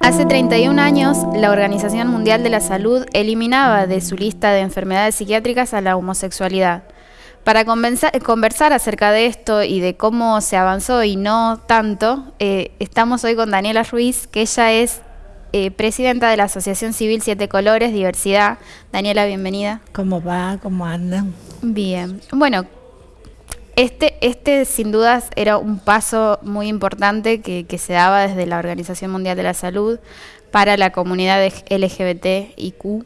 Hace 31 años, la Organización Mundial de la Salud eliminaba de su lista de enfermedades psiquiátricas a la homosexualidad. Para conversar acerca de esto y de cómo se avanzó y no tanto, eh, estamos hoy con Daniela Ruiz, que ella es eh, presidenta de la Asociación Civil Siete Colores, Diversidad. Daniela, bienvenida. ¿Cómo va? ¿Cómo andan? Bien. Bueno, este, este sin dudas era un paso muy importante que, se daba desde la Organización Mundial de la Salud para la comunidad LGBTIQ.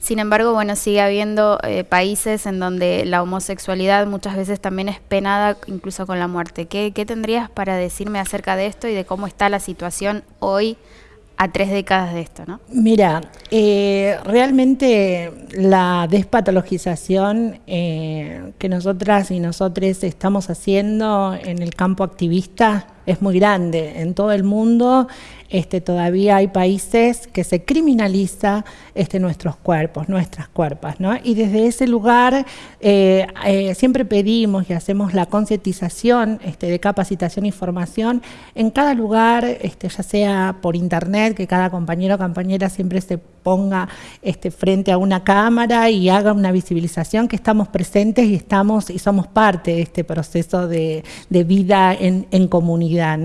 Sin embargo, bueno, sigue habiendo eh, países en donde la homosexualidad muchas veces también es penada, incluso con la muerte. ¿Qué, ¿Qué tendrías para decirme acerca de esto y de cómo está la situación hoy a tres décadas de esto, ¿no? Mira, eh, realmente la despatologización eh, que nosotras y nosotros estamos haciendo en el campo activista es muy grande. En todo el mundo este, todavía hay países que se criminaliza este, nuestros cuerpos, nuestras cuerpas. Y desde ese lugar eh, eh, siempre pedimos y hacemos la concientización este, de capacitación y formación en cada lugar, ya sea por internet, que cada compañero o compañera siempre se ponga frente a una cámara y haga una visibilización que estamos presentes y estamos y somos parte de este proceso de, vida en, comunidad.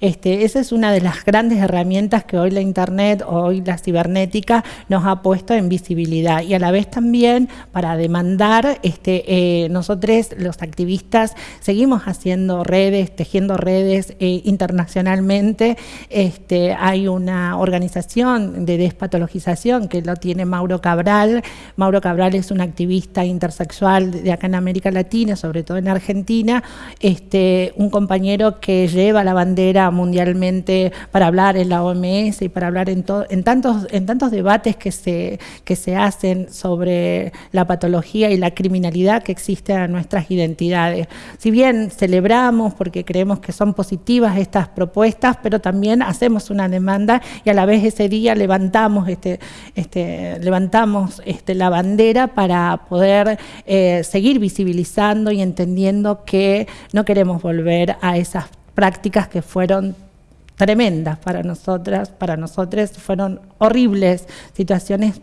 esa es una de las grandes herramientas que hoy la Internet, hoy la cibernética nos ha puesto en visibilidad y a la vez también para demandar, este, eh, nosotros los activistas seguimos haciendo redes, tejiendo redes eh, internacionalmente. Este, hay una organización de despatologización que lo tiene Mauro Cabral. Mauro Cabral es un activista intersexual de acá en América Latina, sobre todo en Argentina, este, un compañero que lleva la bandera mundialmente para hablar en la OMS y para hablar en, en, tantos, en tantos debates que se, hacen sobre la patología y la criminalidad que existe en nuestras identidades. Si bien celebramos porque creemos que son positivas estas propuestas, pero también hacemos una demanda y a la vez ese día levantamos, este, este, este, la bandera para poder eh, seguir visibilizando y entendiendo que no queremos volver a esas prácticas que fueron tremendas para nosotras, para nosotros fueron horribles situaciones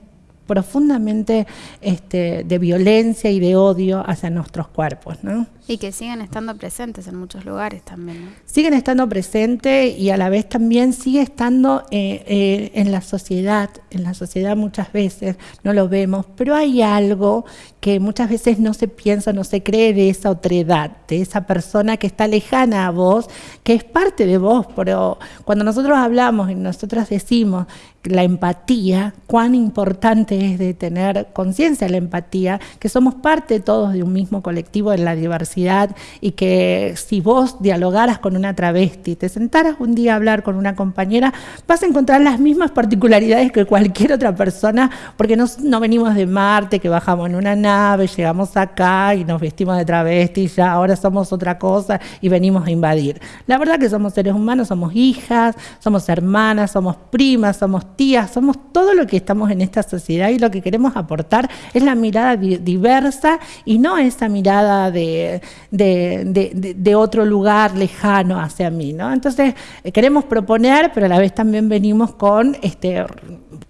profundamente este, de violencia y de odio hacia nuestros cuerpos. ¿no? Y que siguen estando presentes en muchos lugares también. ¿no? Siguen estando presentes y a la vez también sigue estando eh, eh, en la sociedad, en la sociedad muchas veces no lo vemos, pero hay algo que muchas veces no se piensa, no se cree de esa otredad, de esa persona que está lejana a vos, que es parte de vos, pero cuando nosotros hablamos y nosotras decimos la empatía, cuán importante es de tener conciencia de la empatía, que somos parte todos de un mismo colectivo en la diversidad y que si vos dialogaras con una travesti, te sentaras un día a hablar con una compañera, vas a encontrar las mismas particularidades que cualquier otra persona, porque no, no venimos de Marte, que bajamos en una nave, llegamos acá y nos vestimos de travesti, ya ahora somos otra cosa y venimos a invadir. La verdad que somos seres humanos, somos hijas, somos hermanas, somos primas, somos tías, somos todo lo que estamos en esta sociedad y lo que queremos aportar es la mirada diversa y no esa mirada de, de, otro lugar lejano hacia mí. ¿no? Entonces, eh, queremos proponer, pero a la vez también venimos con este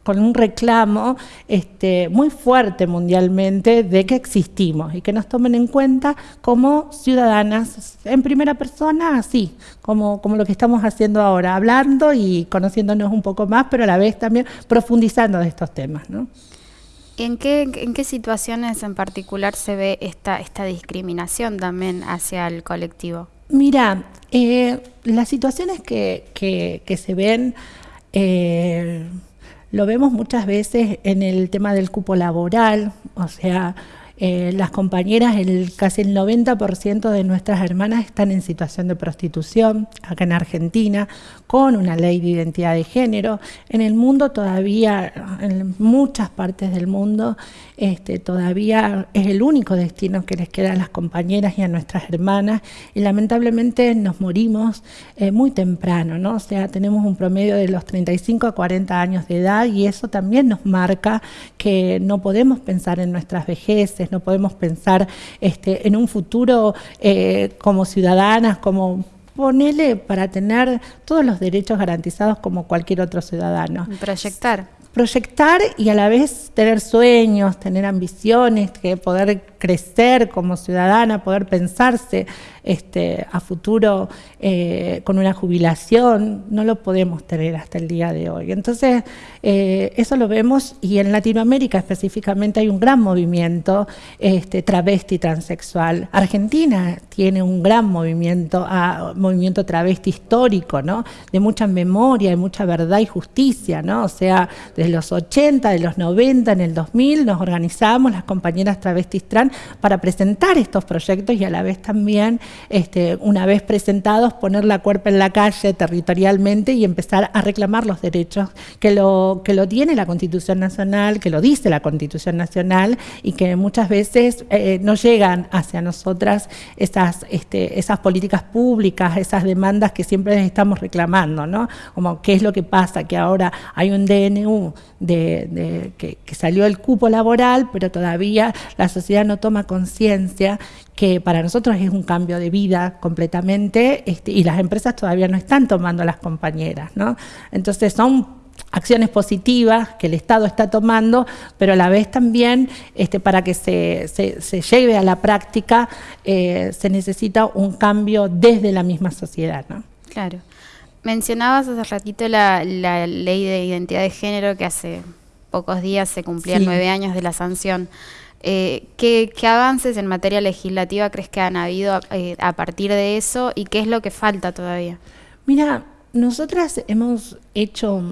con un reclamo este, muy fuerte mundialmente de que existimos y que nos tomen en cuenta como ciudadanas en primera persona, así como, como lo que estamos haciendo ahora, hablando y conociéndonos un poco más, pero a la vez también profundizando de estos temas. ¿no? ¿En qué, ¿En qué situaciones en particular se ve esta, esta discriminación también hacia el colectivo? Mira, eh, las situaciones que, que, se ven... Eh, lo vemos muchas veces en el tema del cupo laboral, o sea, eh, las compañeras, casi el 90% de nuestras hermanas están en situación de prostitución, acá en Argentina, con una ley de identidad de género. En el mundo todavía, en muchas partes del mundo, este, todavía es el único destino que les queda a las compañeras y a nuestras hermanas y lamentablemente nos morimos eh, muy temprano, ¿no? O sea, tenemos un promedio de los 35 a 40 años de edad y eso también nos marca que no podemos pensar en nuestras vejeces, no podemos pensar este, en un futuro eh, como ciudadanas, como ponele para tener todos los derechos garantizados como cualquier otro ciudadano. Proyectar proyectar y a la vez tener sueños, tener ambiciones, que poder crecer como ciudadana, poder pensarse este, a futuro eh, con una jubilación, no lo podemos tener hasta el día de hoy. Entonces, eh, eso lo vemos y en Latinoamérica específicamente hay un gran movimiento este, travesti transexual. Argentina tiene un gran movimiento, movimiento travesti histórico, ¿no? De mucha memoria, de mucha verdad y justicia, ¿no? O sea, de los 80, de los 90, en el 2000 nos organizamos las compañeras travestis trans para presentar estos proyectos y a la vez también, este, una vez presentados, poner la cuerpa en la calle territorialmente y empezar a reclamar los derechos que lo, que lo tiene la Constitución Nacional, que lo dice la Constitución Nacional y que muchas veces eh, no llegan hacia nosotras esas, este, esas políticas públicas, esas demandas que siempre les estamos reclamando, ¿no? Como qué es lo que pasa, que ahora hay un DNU de, que, salió el cupo laboral, pero todavía la sociedad no toma conciencia que para nosotros es un cambio de vida completamente este, y las empresas todavía no están tomando las compañeras. ¿no? Entonces son acciones positivas que el Estado está tomando, pero a la vez también este, para que se, se, lleve a la práctica eh, se necesita un cambio desde la misma sociedad. ¿no? Claro. Mencionabas hace ratito la, ley de identidad de género que hace pocos días se cumplían nueve años de la sanción. Eh, ¿qué, avances en materia legislativa crees que han habido eh, a partir de eso y qué es lo que falta todavía? Mira, nosotras hemos hecho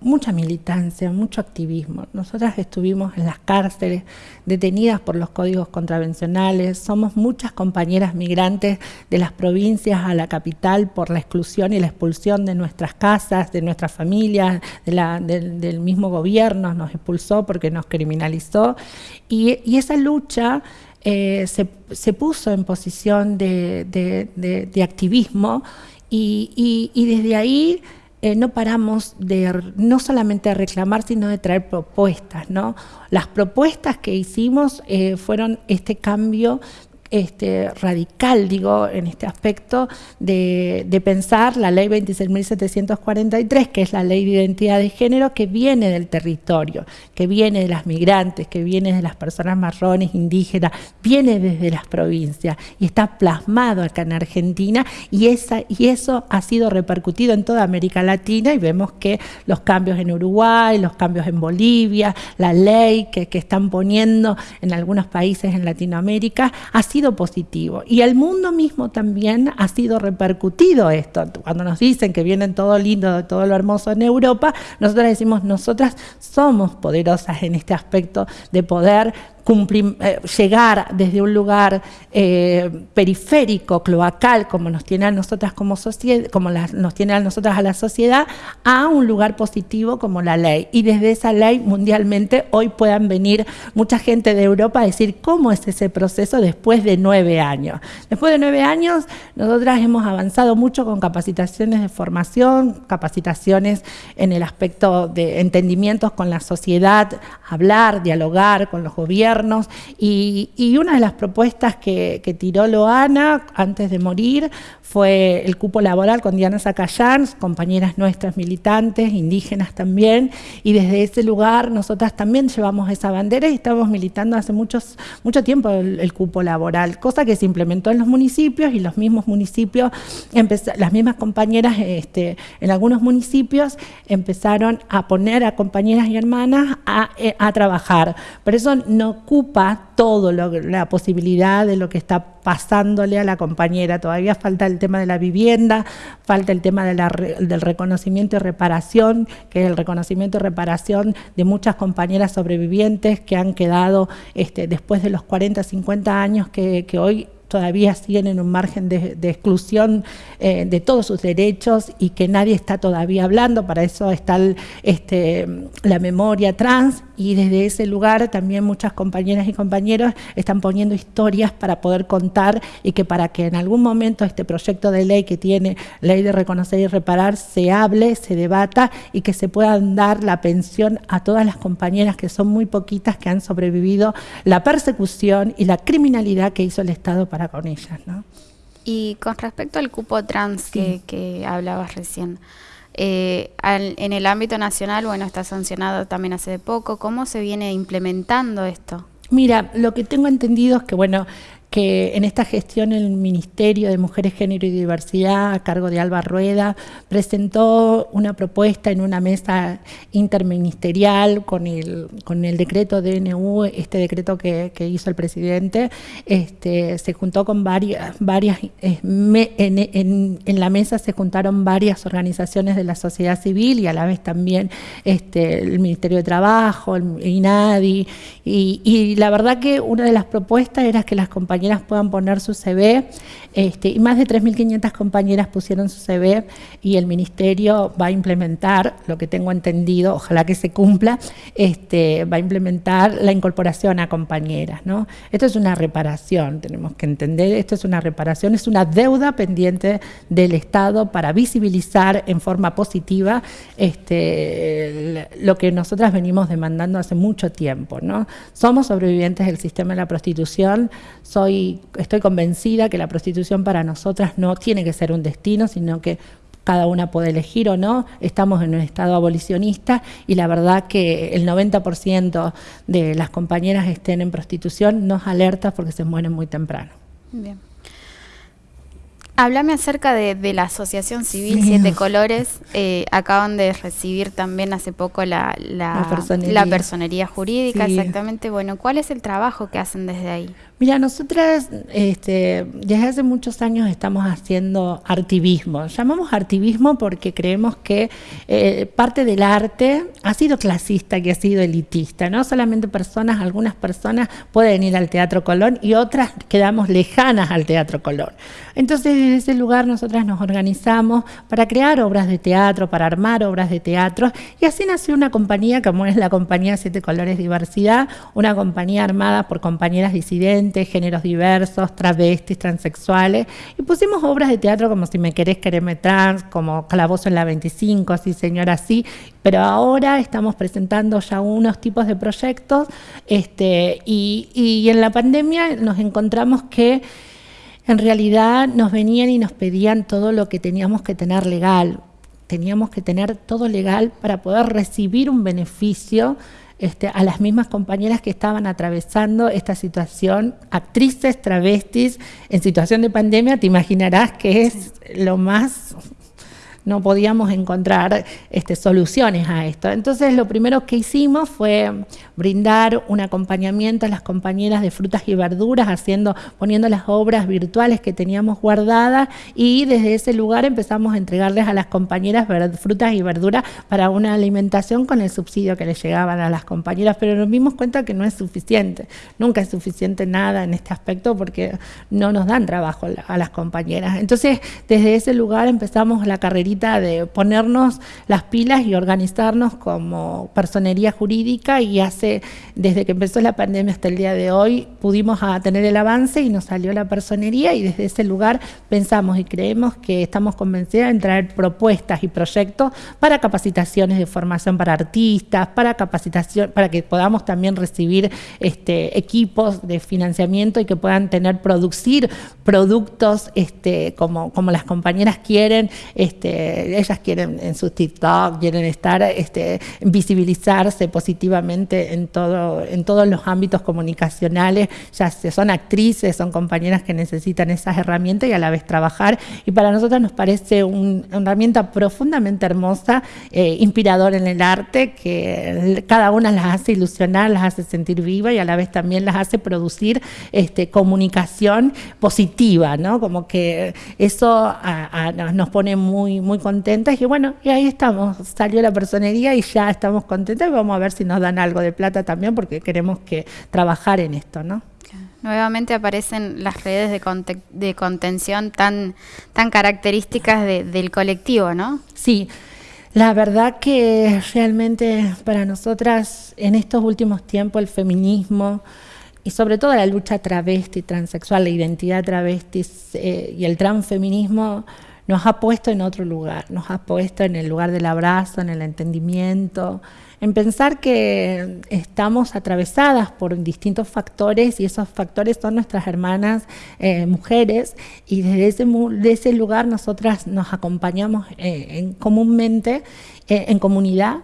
mucha militancia, mucho activismo. Nosotras estuvimos en las cárceles, detenidas por los códigos contravencionales. Somos muchas compañeras migrantes de las provincias a la capital por la exclusión y la expulsión de nuestras casas, de nuestras familias, del, mismo gobierno. Nos expulsó porque nos criminalizó. Y, esa lucha eh, se, puso en posición de activismo y, desde ahí eh, no paramos de no solamente de reclamar, sino de traer propuestas. ¿no? Las propuestas que hicimos eh, fueron este cambio este, radical, digo, en este aspecto de, pensar la ley 26.743, que es la ley de identidad de género, que viene del territorio, que viene de las migrantes, que viene de las personas marrones, indígenas, viene desde las provincias y está plasmado acá en Argentina y, esa, y eso ha sido repercutido en toda América Latina y vemos que los cambios en Uruguay, los cambios en Bolivia, la ley que, que están poniendo en algunos países en Latinoamérica, ha sido positivo. Y el mundo mismo también ha sido repercutido esto. Cuando nos dicen que vienen todo lindo, todo lo hermoso en Europa, nosotras decimos, nosotras somos poderosas en este aspecto de poder eh, llegar desde un lugar eh, periférico, cloacal, como nos tiene a nosotras como sociedad, como nos tiene a nosotras a la sociedad, a un lugar positivo como la ley. Y desde esa ley mundialmente hoy puedan venir mucha gente de Europa a decir cómo es ese proceso después de nueve años. Después de nueve años, nosotras hemos avanzado mucho con capacitaciones de formación, capacitaciones en el aspecto de entendimientos con la sociedad, hablar, dialogar con los gobiernos y, una de las propuestas que, tiró Loana antes de morir fue el cupo laboral con Diana Zacayán, compañeras nuestras militantes, indígenas también, y desde ese lugar nosotras también llevamos esa bandera y estamos militando hace muchos, mucho tiempo el, cupo laboral, cosa que se implementó en los municipios y los mismos municipios, las mismas compañeras este, en algunos municipios empezaron a poner a compañeras y hermanas a, eh, a trabajar, pero eso no ocupa todo la posibilidad de lo que está pasándole a la compañera. Todavía falta el tema de la vivienda, falta el tema del reconocimiento y reparación, que es el reconocimiento y reparación de muchas compañeras sobrevivientes que han quedado este, después de los 40, 50 años que, que hoy todavía siguen en un margen de, exclusión eh, de todos sus derechos y que nadie está todavía hablando, para eso está este, la memoria trans y desde ese lugar también muchas compañeras y compañeros están poniendo historias para poder contar y que para que en algún momento este proyecto de ley que tiene ley de reconocer y reparar se hable, se debata y que se puedan dar la pensión a todas las compañeras que son muy poquitas que han sobrevivido la persecución y la criminalidad que hizo el Estado con ellas. ¿no? Y con respecto al cupo trans que, hablabas recién, eh, en el ámbito nacional, bueno, está sancionado también hace poco. ¿Cómo se viene implementando esto? Mira, lo que tengo entendido es que, bueno, que en esta gestión el Ministerio de Mujeres, Género y Diversidad, a cargo de Alba Rueda, presentó una propuesta en una mesa interministerial con el, con el decreto DNU, este decreto que, hizo el presidente, este, se juntó con varias, varias eh, en, la mesa se juntaron varias organizaciones de la sociedad civil y a la vez también este, el Ministerio de Trabajo, el INADI, y, y la verdad que una de las propuestas era que las compañías compañeras puedan poner su CV, este, y más de 3.500 compañeras pusieron su CV y el Ministerio va a implementar, lo que tengo entendido, ojalá que se cumpla, este, va a implementar la incorporación a compañeras. ¿no? Esto es una reparación, tenemos que entender, esto es una reparación, es una deuda pendiente del Estado para visibilizar en forma positiva este, lo que nosotras venimos demandando hace mucho tiempo. ¿no? Somos sobrevivientes del sistema de la prostitución, soy estoy convencida que la prostitución para nosotras no tiene que ser un destino, sino que cada una puede elegir o no, estamos en un estado abolicionista y la verdad que el 90% de las compañeras que estén en prostitución nos alerta porque se mueren muy temprano. Bien. Háblame acerca de, la Asociación Civil Siete Colores. Eh, acaban de recibir también hace poco la, la, personería. jurídica, exactamente. Bueno, ¿cuál es el trabajo que hacen desde ahí? Mira, nosotras este, desde hace muchos años estamos haciendo artivismo. Llamamos artivismo porque creemos que eh, parte del arte ha sido clasista, que ha sido elitista. No solamente personas, algunas personas pueden ir al Teatro Colón y otras quedamos lejanas al Teatro Colón. Entonces, desde ese lugar nosotras nos organizamos para crear obras de teatro, para armar obras de teatro y así nació una compañía como es la compañía Siete Colores Diversidad, una compañía armada por compañeras disidentes géneros diversos, travestis, transexuales, y pusimos obras de teatro como Si me querés, quererme trans, como Calabozo en la 25, así señora, así, pero ahora estamos presentando ya unos tipos de proyectos, este, y, y en la pandemia nos encontramos que en realidad nos venían y nos pedían todo lo que teníamos que tener legal, teníamos que tener todo legal para poder recibir un beneficio este, a las mismas compañeras que estaban atravesando esta situación, actrices, travestis, en situación de pandemia, te imaginarás que es lo más no podíamos encontrar este, soluciones a esto. Entonces lo primero que hicimos fue brindar un acompañamiento a las compañeras de frutas y verduras, haciendo, poniendo las obras virtuales que teníamos guardadas y desde ese lugar empezamos a entregarles a las compañeras frutas y verduras para una alimentación con el subsidio que les llegaban a las compañeras, pero nos dimos cuenta que no es suficiente, nunca es suficiente nada en este aspecto porque no nos dan trabajo a las compañeras. Entonces desde ese lugar empezamos la carrerita de ponernos las pilas y organizarnos como personería jurídica y hace, desde que empezó la pandemia hasta el día de hoy, pudimos tener el avance y nos salió la personería y desde ese lugar pensamos y creemos que estamos convencidas en traer propuestas y proyectos para capacitaciones de formación para artistas, para capacitación, para que podamos también recibir este, equipos de financiamiento y que puedan tener, producir productos este, como, como las compañeras quieren, este, ellas quieren en su TikTok, quieren estar, este, visibilizarse positivamente en, todo, en todos los ámbitos comunicacionales, ya son actrices, son compañeras que necesitan esas herramientas y a la vez trabajar. Y para nosotros nos parece una herramienta profundamente hermosa, eh, inspiradora en el arte, que cada una las hace ilusionar, las hace sentir viva y a la vez también las hace producir este, comunicación positiva, ¿no? Como que eso nos pone muy, muy contentas. Y bueno, y ahí estamos, salió la personería y ya estamos contentas. Y vamos a ver si nos dan algo de plata también porque queremos que trabajar en esto, ¿no? Nuevamente aparecen las redes de, de contención tan, tan características del colectivo, ¿no? Sí, la verdad que realmente para nosotras en estos últimos tiempos el feminismo y sobre todo la lucha travesti, transexual, la identidad travesti eh, y el transfeminismo nos ha puesto en otro lugar, nos ha puesto en el lugar del abrazo, en el entendimiento, en pensar que estamos atravesadas por distintos factores y esos factores son nuestras hermanas eh, mujeres y desde ese, de ese lugar nosotras nos acompañamos eh, comúnmente eh, en comunidad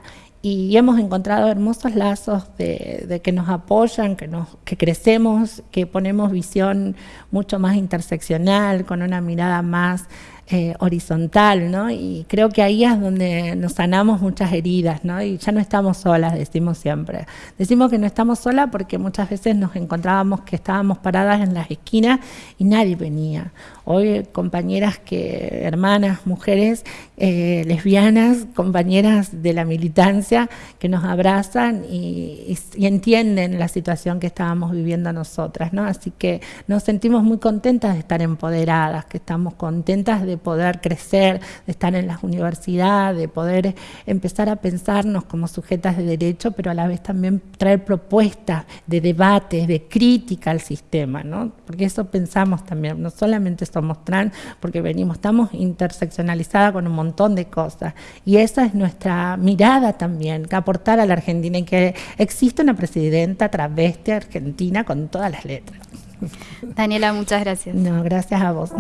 y hemos encontrado hermosos lazos de, que nos apoyan, que, nos, que crecemos, que ponemos visión mucho más interseccional, con una mirada más eh, horizontal, ¿no? Y creo que ahí es donde nos sanamos muchas heridas, ¿no? Y ya no estamos solas, decimos siempre. Decimos que no estamos solas porque muchas veces nos encontrábamos que estábamos paradas en las esquinas y nadie venía. Hoy compañeras que, hermanas, mujeres, eh, lesbianas, compañeras de la militancia que nos abrazan y, entienden la situación que estábamos viviendo nosotras, ¿no? Así que nos sentimos muy contentas de estar empoderadas, que estamos contentas de de poder crecer, de estar en las universidades, de poder empezar a pensarnos como sujetas de derecho, pero a la vez también traer propuestas de debate, de crítica al sistema, ¿no? Porque eso pensamos también, no solamente somos trans, porque venimos, estamos interseccionalizadas con un montón de cosas. Y esa es nuestra mirada también, que aportar a la Argentina y que existe una presidenta travesti argentina con todas las letras. Daniela, muchas gracias. No, gracias a vos.